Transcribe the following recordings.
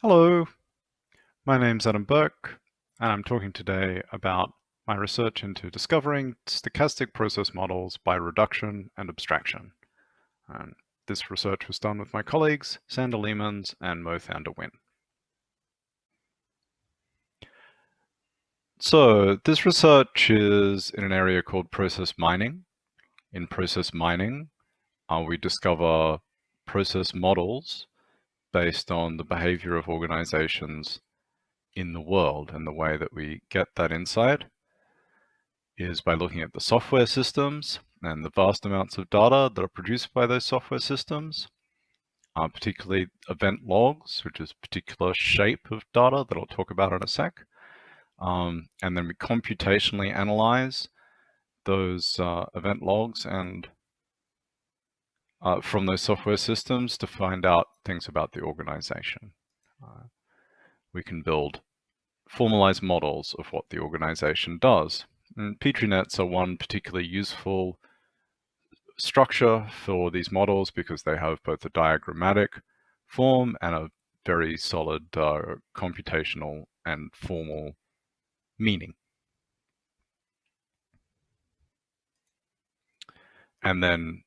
Hello, my name's Adam Burke, and I'm talking today about my research into discovering stochastic process models by reduction and abstraction. And this research was done with my colleagues, Sander Leemans and Mo van der So this research is in an area called process mining. In process mining, uh, we discover process models based on the behavior of organizations in the world. And the way that we get that insight is by looking at the software systems and the vast amounts of data that are produced by those software systems, uh, particularly event logs, which is a particular shape of data that I'll talk about in a sec. Um, and then we computationally analyze those uh, event logs and uh, from those software systems to find out things about the organization. Uh, we can build formalized models of what the organization does. And Petri nets are one particularly useful structure for these models because they have both a diagrammatic form and a very solid uh, computational and formal meaning. And then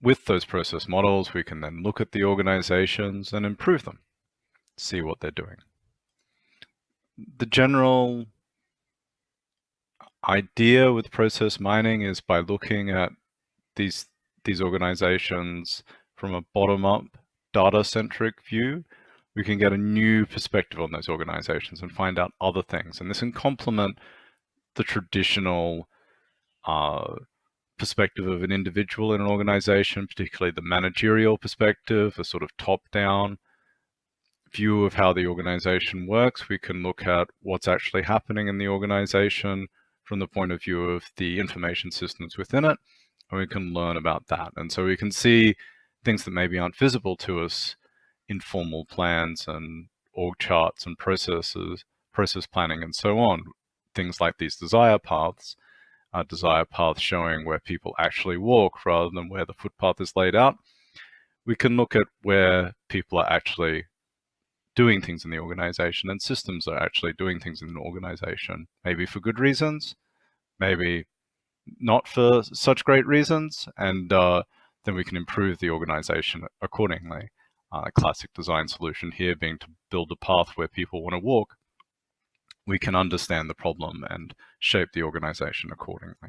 with those process models, we can then look at the organizations and improve them, see what they're doing. The general idea with process mining is by looking at these, these organizations from a bottom-up data-centric view, we can get a new perspective on those organizations and find out other things. And this can complement the traditional uh, perspective of an individual in an organization, particularly the managerial perspective, a sort of top-down view of how the organization works. We can look at what's actually happening in the organization from the point of view of the information systems within it, and we can learn about that. And so we can see things that maybe aren't visible to us in formal plans and org charts and processes, process planning and so on. Things like these desire paths desire path showing where people actually walk rather than where the footpath is laid out. We can look at where people are actually doing things in the organization and systems are actually doing things in an organization, maybe for good reasons, maybe not for such great reasons, and uh, then we can improve the organization accordingly. Uh, a classic design solution here being to build a path where people want to walk we can understand the problem and shape the organization accordingly.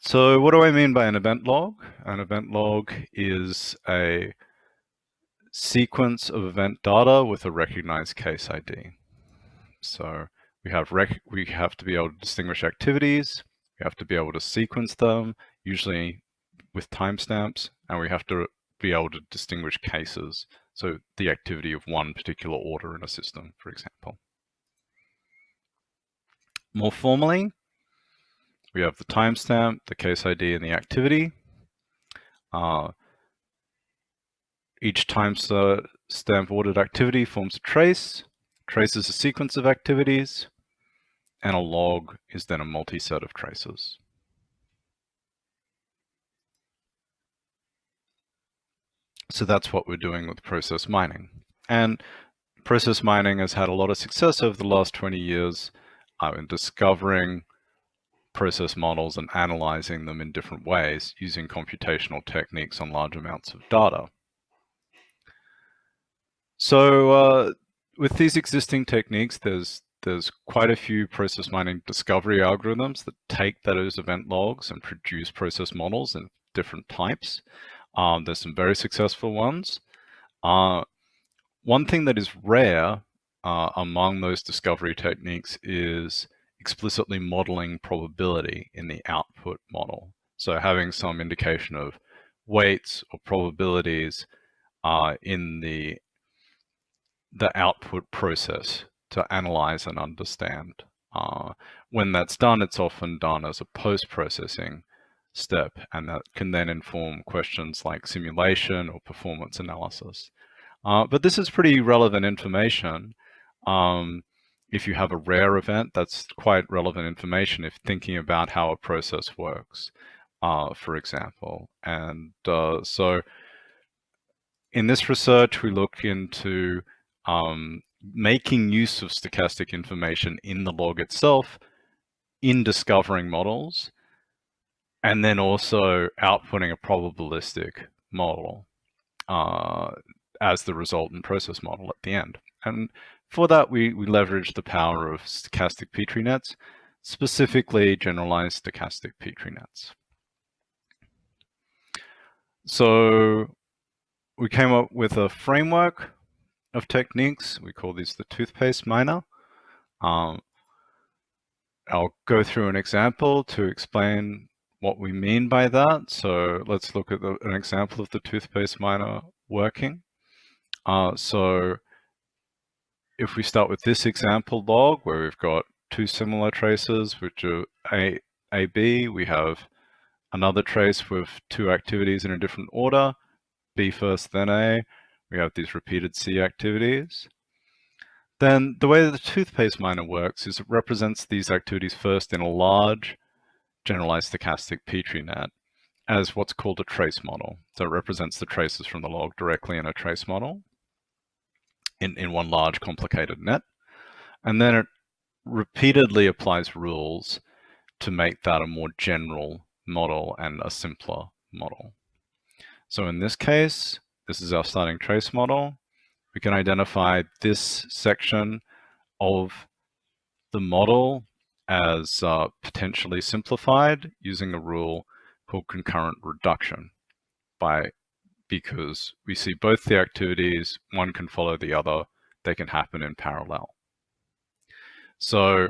So what do I mean by an event log? An event log is a sequence of event data with a recognized case ID. So we have we have to be able to distinguish activities, we have to be able to sequence them, usually with timestamps, and we have to be able to distinguish cases. So the activity of one particular order in a system, for example. More formally, we have the timestamp, the case ID, and the activity. Uh, each timestamp ordered activity forms a trace. Trace is a sequence of activities, and a log is then a multi-set of traces. So that's what we're doing with process mining. And process mining has had a lot of success over the last 20 years uh, in discovering process models and analyzing them in different ways using computational techniques on large amounts of data. So uh, with these existing techniques, there's there's quite a few process mining discovery algorithms that take those event logs and produce process models in different types. Um, there's some very successful ones. Uh, one thing that is rare uh, among those discovery techniques is explicitly modeling probability in the output model. So having some indication of weights or probabilities uh, in the, the output process to analyze and understand. Uh, when that's done, it's often done as a post-processing step, and that can then inform questions like simulation or performance analysis. Uh, but this is pretty relevant information. Um, if you have a rare event, that's quite relevant information if thinking about how a process works, uh, for example. And uh, so in this research, we look into um, making use of stochastic information in the log itself in discovering models, and then also outputting a probabilistic model uh, as the resultant process model at the end. And for that, we, we leverage the power of stochastic Petri nets, specifically generalized stochastic Petri nets. So we came up with a framework of techniques. We call these the toothpaste miner. Um, I'll go through an example to explain what we mean by that. So let's look at the, an example of the toothpaste miner working. Uh, so if we start with this example log where we've got two similar traces, which are A, AB, we have another trace with two activities in a different order, B first, then A. We have these repeated C activities. Then the way that the toothpaste miner works is it represents these activities first in a large generalized stochastic Petri net as what's called a trace model. So it represents the traces from the log directly in a trace model in, in one large complicated net. And then it repeatedly applies rules to make that a more general model and a simpler model. So in this case, this is our starting trace model. We can identify this section of the model as uh, potentially simplified using a rule called concurrent reduction by because we see both the activities, one can follow the other, they can happen in parallel. So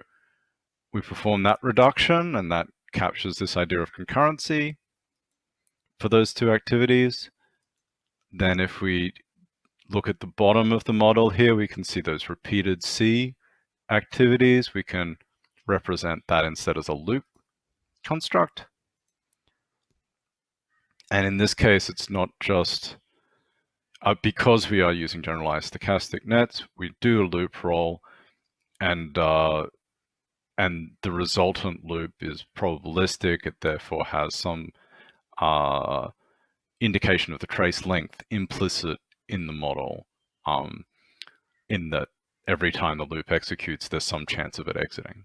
we perform that reduction and that captures this idea of concurrency for those two activities. Then if we look at the bottom of the model here, we can see those repeated C activities. We can represent that instead as a loop construct. And in this case, it's not just uh, because we are using generalized stochastic nets, we do a loop roll and uh, and the resultant loop is probabilistic. It therefore has some uh, indication of the trace length implicit in the model um, in that every time the loop executes, there's some chance of it exiting,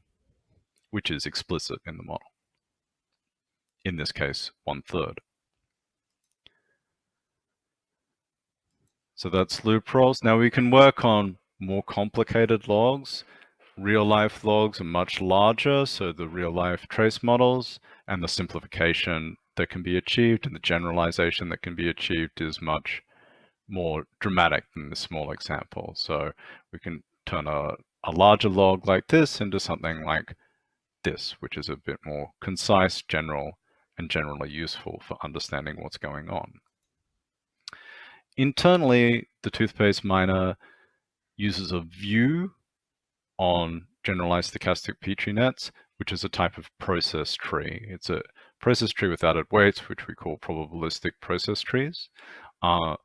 which is explicit in the model. In this case, one third. So that's loop rolls. Now we can work on more complicated logs. Real life logs are much larger, so the real life trace models and the simplification that can be achieved and the generalization that can be achieved is much more dramatic than the small example. So we can turn a, a larger log like this into something like this, which is a bit more concise, general, and generally useful for understanding what's going on. Internally, the toothpaste miner uses a view on generalized stochastic Petri nets, which is a type of process tree. It's a process tree with added weights, which we call probabilistic process trees. Uh,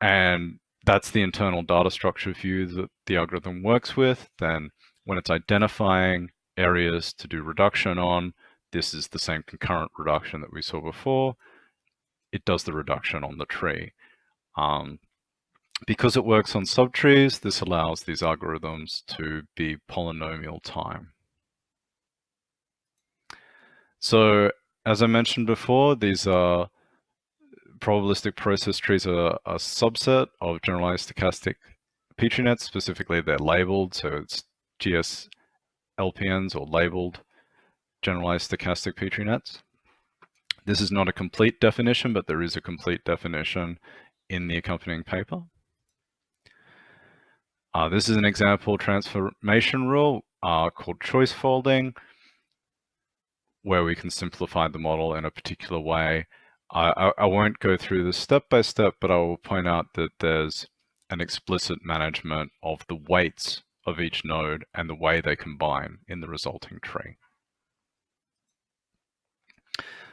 and that's the internal data structure view that the algorithm works with. Then when it's identifying areas to do reduction on, this is the same concurrent reduction that we saw before. It does the reduction on the tree. Um, because it works on subtrees, this allows these algorithms to be polynomial time. So as I mentioned before, these are probabilistic process trees are a subset of generalized stochastic Petri nets. Specifically, they're labeled, so it's GS LPNs or labeled generalized stochastic Petri nets. This is not a complete definition, but there is a complete definition in the accompanying paper. Uh, this is an example transformation rule uh, called choice folding where we can simplify the model in a particular way. I, I, I won't go through this step by step, but I will point out that there's an explicit management of the weights of each node and the way they combine in the resulting tree.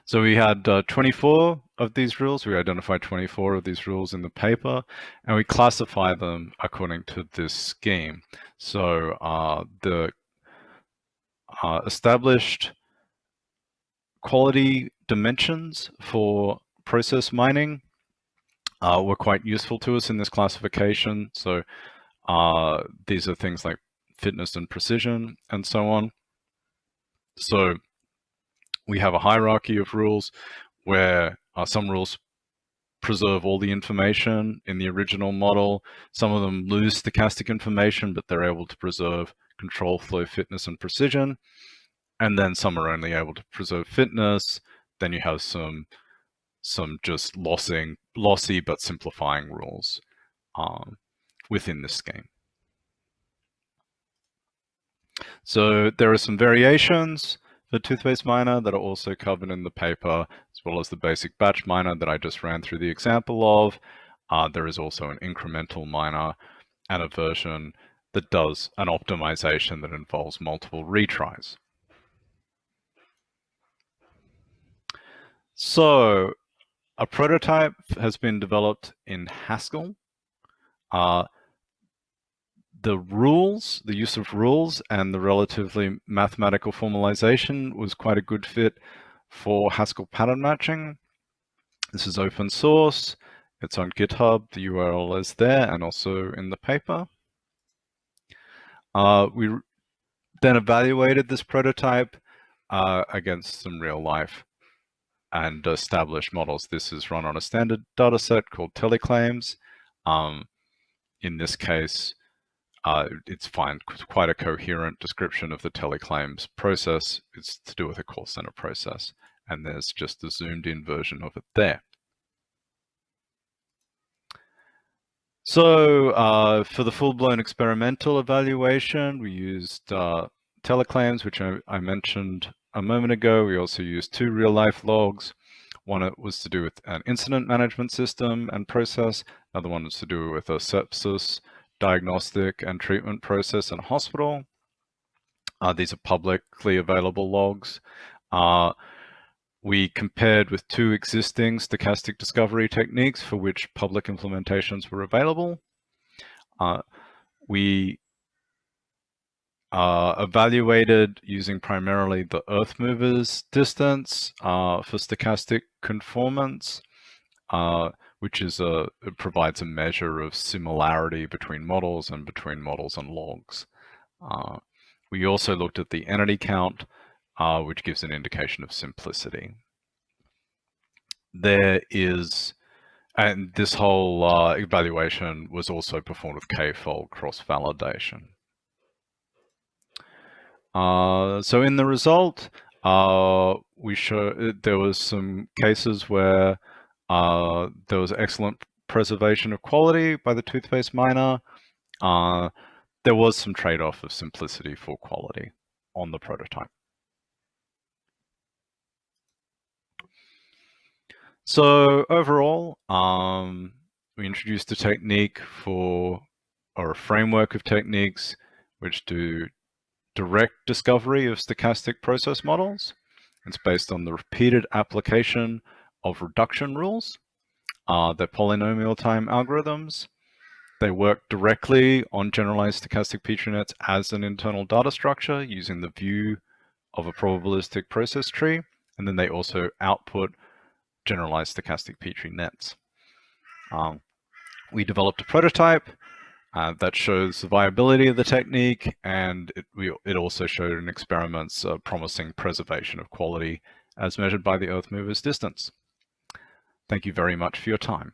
So we had uh, 24 of these rules. We identified 24 of these rules in the paper, and we classify them according to this scheme. So uh, the uh, established quality dimensions for process mining uh, were quite useful to us in this classification. So uh, these are things like fitness and precision and so on. So we have a hierarchy of rules where uh, some rules preserve all the information in the original model. Some of them lose stochastic information, but they're able to preserve control flow, fitness, and precision. And then some are only able to preserve fitness. Then you have some some just lossing, lossy but simplifying rules um, within this scheme. So there are some variations for toothpaste miner that are also covered in the paper, as well as the basic batch miner that I just ran through the example of. Uh, there is also an incremental miner and a version that does an optimization that involves multiple retries. So a prototype has been developed in Haskell. Uh, the rules, the use of rules and the relatively mathematical formalization was quite a good fit for Haskell pattern matching. This is open source. It's on GitHub. The URL is there and also in the paper. Uh, we then evaluated this prototype uh, against some real life and established models. This is run on a standard data set called teleclaims. Um, in this case, uh, it's fine, quite a coherent description of the teleclaims process. It's to do with a call center process. And there's just the zoomed in version of it there. So uh, for the full-blown experimental evaluation, we used uh, teleclaims, which I, I, mentioned a moment ago. We also used two real-life logs. One was to do with an incident management system and process. Another one is to do with a sepsis diagnostic and treatment process in a hospital. Uh, these are publicly available logs. Uh, we compared with two existing stochastic discovery techniques for which public implementations were available. Uh, we uh, evaluated using primarily the Earth movers distance uh, for stochastic conformance, uh, which is a it provides a measure of similarity between models and between models and logs. Uh, we also looked at the entity count, uh, which gives an indication of simplicity. There is, and this whole uh, evaluation was also performed with k-fold cross-validation. Uh, so in the result, uh, we show there was some cases where uh, there was excellent preservation of quality by the toothpaste miner. Uh, there was some trade-off of simplicity for quality on the prototype. So overall, um, we introduced a technique for, or a framework of techniques which do direct discovery of stochastic process models. It's based on the repeated application of reduction rules. Uh, they're polynomial time algorithms. They work directly on generalized stochastic Petri nets as an internal data structure using the view of a probabilistic process tree. And then they also output generalized stochastic Petri nets. Um, we developed a prototype uh, that shows the viability of the technique, and it, we, it also showed in experiments uh, promising preservation of quality as measured by the Earth mover's distance. Thank you very much for your time.